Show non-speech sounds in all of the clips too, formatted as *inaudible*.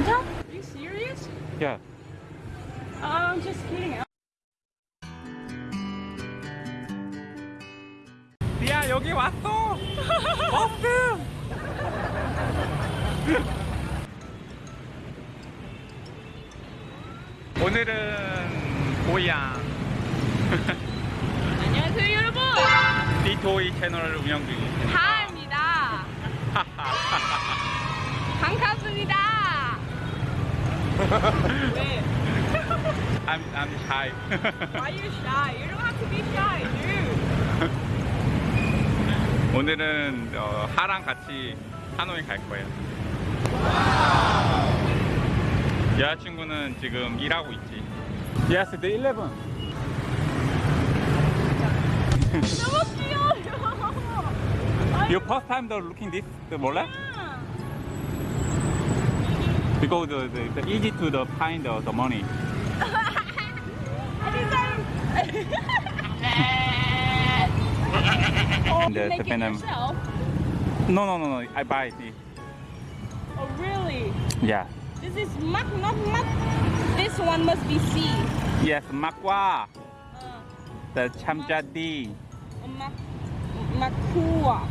진짜? Are you serious? Yeah. I'm just kidding. 야 여기 왔어. *laughs* 버스. 오늘은 고향 안녕하세요 여러분. 디토이 채널을 운영 중입니다. 하입니다. 반갑습니다. 왜? I'm I'm shy. Why you shy? You don't have to be shy, dude. 오늘은 어, 하랑 같이 하노이 갈 거예요. 여자친구는 지금 일하고 있지. Yes, the 11. 너무 귀여워요. Your first time the looking this the 몰래? Because the, the, the easy to the find the, the money. *laughs* oh, you make it yourself? No, no, no, no. I buy it. Oh, really? Yeah. This is mak, not mak. This one must be C. Yes, makwa. Uh, The chamjadi. mak, makua.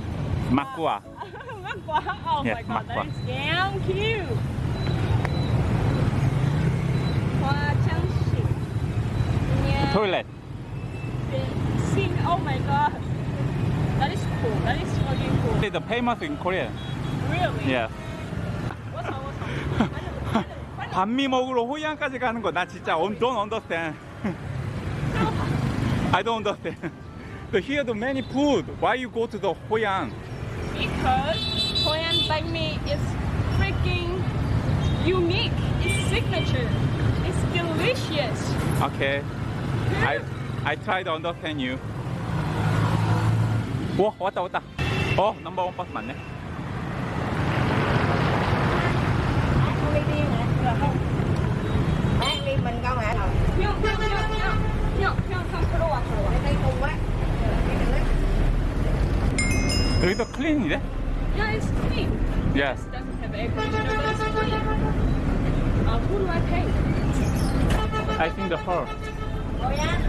Makwa. *laughs* makua. Oh Yes, my god, that makua. is damn cute 화장실. Yeah. Toilet. Sing. Oh my god. That is cool. That is fucking cool. It's the famous in Korea. Really? Yeah. What's up? What's up? 반미 먹으러 호이안까지 가는 거 나 진짜 um, don't understand. *laughs* I don't understand. The here the many food. Why you go to the Hoyan? Because Korean banh mi is freaking unique. It's signature. It's delicious. Okay. I I try to understand you. 오 왔다 왔다. 어 넘버 원 버스 맞네. Con đi riêng hả? Rồi không? Ăn đi mình không hả? Rồi, 형, 형, 형, 형, 형, 형, 형 들어와, 들어와. đi cùng quá. Rồi, cái nữa. 여기도 클린이래? Yeah, it's clean. Yes. Doesn't have air conditioner, but it's clean. Uh, who do I pay? I think the her. Rồi nha.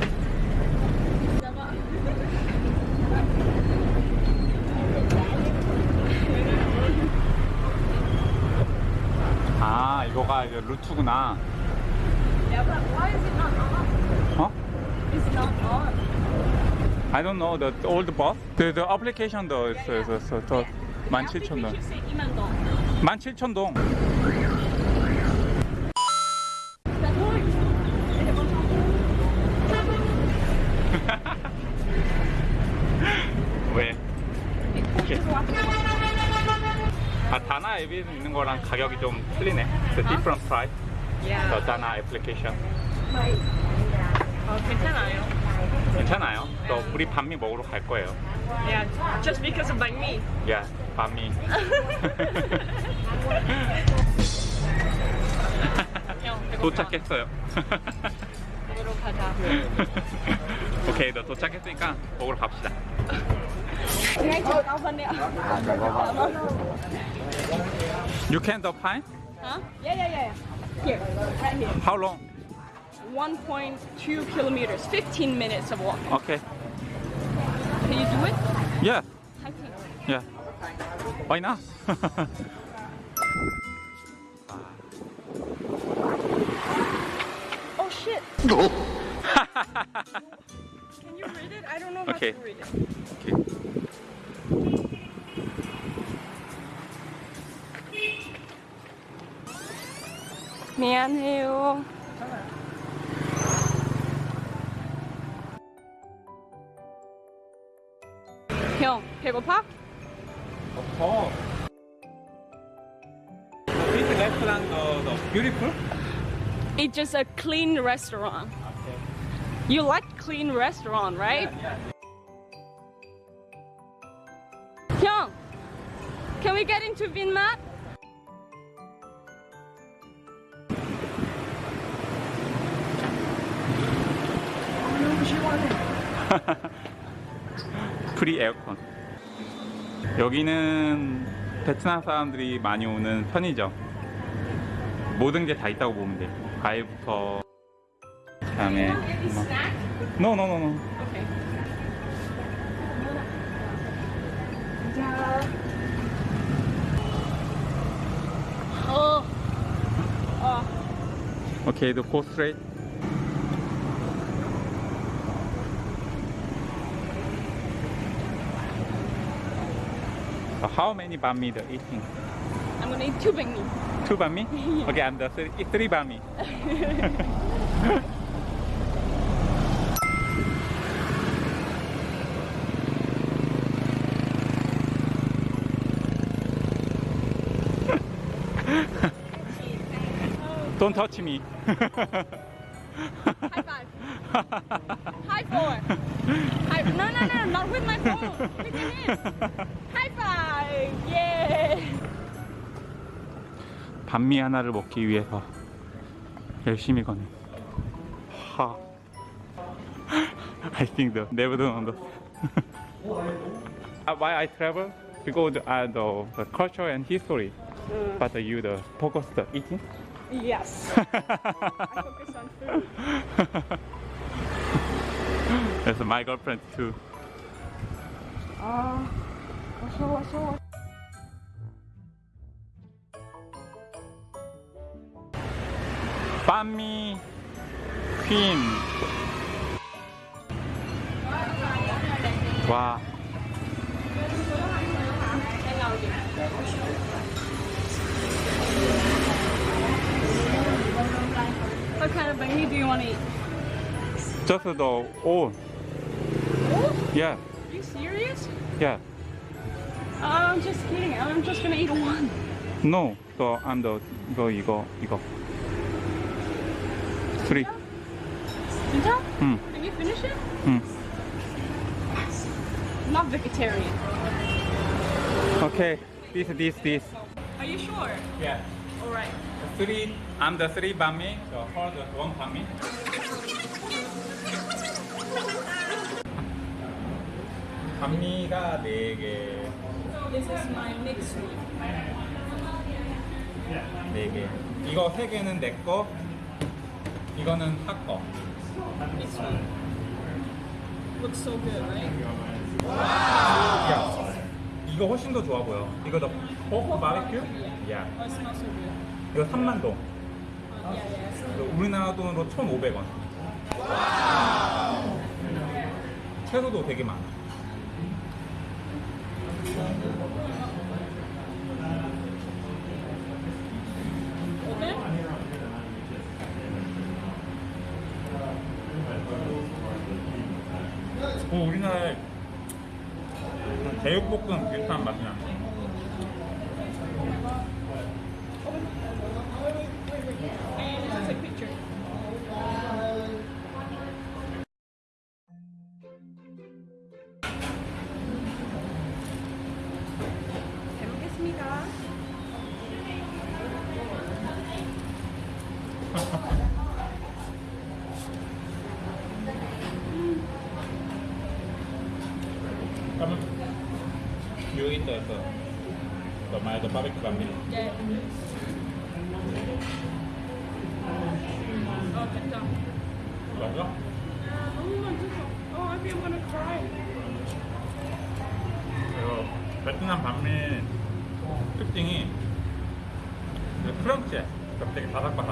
아 이거가 이제 루트구나. Yeah, but why is it not on? 어? It's not on. I don't know the old bus. The the application 더 있어 있어 있어 더 The 17,000동. application say 2만 동. 17,000동. That's 왜? right. 아 다나 앱에 있는 거랑 가격이 좀 틀리네. The different price. Yeah. The 다나 애플리케이션. 어, 괜찮아요. 괜찮아요. 또 우리 반미 먹으러 갈 거예요. Yeah, just because of 반미. *laughs* 형, 배고파. 도착했어요. *laughs* 먹으러 가자. *laughs* 오케이, 너 도착했으니까 먹으러 갑시다. You can the find? Huh? Yeah, yeah, yeah. Here, right here. How long? 1.2 kilometers, 15 minutes of walking. Okay. Can you do it? Yeah. I. Yeah. Why not? *laughs* Oh shit! Oh. Can you read it? I don't know how Okay. to read it. 미안해요. 형, 배고파? Oh. This restaurant, the, the beautiful? It's just a clean restaurant. You like clean restaurant, right? 형, can we get into Vinmap? *laughs* free 에어컨. 여기는 베트남 사람들이 많이 오는 편의점. 모든 게 다 있다고 보면 돼. 과일부터 그 다음에 뭐. Snack? No, no, no, no. Okay. Oh. Oh. Okay, straight. How many banh mi the eating? I'm gonna eat two banh mi. Two banh mi? Okay, I'm the three, three banh mi. Don't touch me. High five. High four. High, no, no, no, not with my phone. With your hands. High five. Yeah. 반미 하나를 먹기 위해서 열심히 걷는 하 I think the never don't understand Uh, why I travel because uh, the, the culture and history but you the focus the eating Yes. *laughs* I focus on food. That's my girlfriend too. Uh, what's what's? Bami Queen. Wow. What kind of banh mi do you want to eat? Just the all. Oh, Yeah, are you serious? yeah. Oh, I'm just kidding. I'm just gonna eat one. No, the I'm the 이거 이거 이거. Three. 진짜? 응, Can you finish it? 응. I'm not vegetarian. Okay. This, this, this. Are you sure? Yeah. All right. Three. I'm the three bami. The her the one bami. 반미가 네 개, This is my mixed one. 네 개. 이거 세 개는 내 거. 이거는 하 거. Mixed one. Looks so good, right? 야, 이거 훨씬 더 좋아 보여. 이거 더 포크 바베큐? 야, Oh. 이거 3만 동. 우리나라 돈으로 1,500원. 채소도 되게 많아. 어, 우리나라에 제육볶음 비슷한 맛이 나. Banh mi. Yeah. Oh, 진짜. 맞아? Oh, 진짜. Oh, I think I'm gonna cry. 그리고 베트남 반미 특징이 그 크런치해. 그러니까 되게 바삭바삭.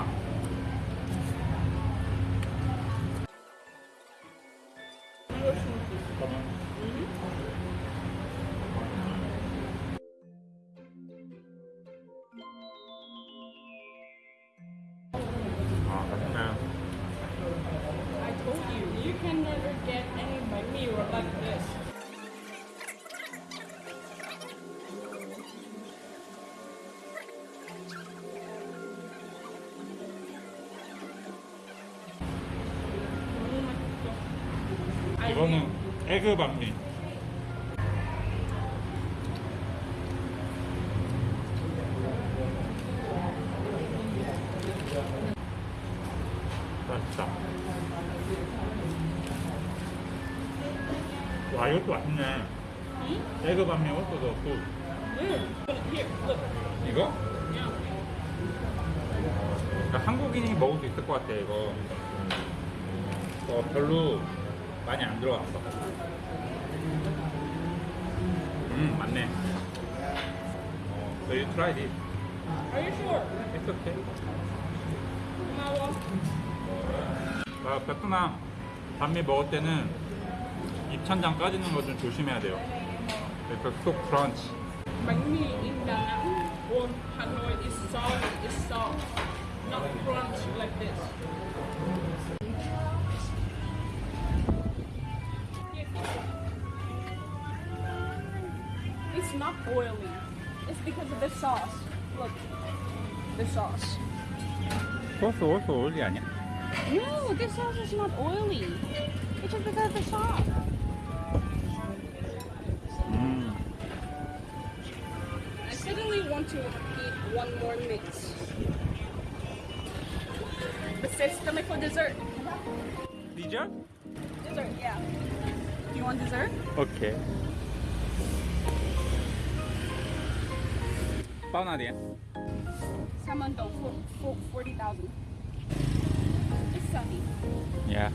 Can never get any banh mi or like this. 이거는 에그 반미. 와 이것도 맛있네. 에그. Mm. Here, look. 이거? Yeah. 그러니까 한국인이 먹을 수 있을 것 같아 이거. 어, 별로 많이 안 들어갔어. 음 맞네. 어, so you tried it. Are you sure? It's okay. 고마워. 아, 베트남 반미 먹을 때는 입천장 까지는 거 좀 조심해야 돼요. It's so crunch. Bánh mì in Đà Nẵng or Hanoi is soft, is soft, not crunch like this. It's not oily. It's because of the sauce. Look, the sauce. 소스 소스 올리 아니야? No, this sauce is not oily. It's just because of the sauce. to heat one more mix. Basta stomach for dessert. Dessert? Dessert, yeah. Do you want dessert? Okay. Bao na din? Salmon dough, 40,000. It's sunny. Yeah.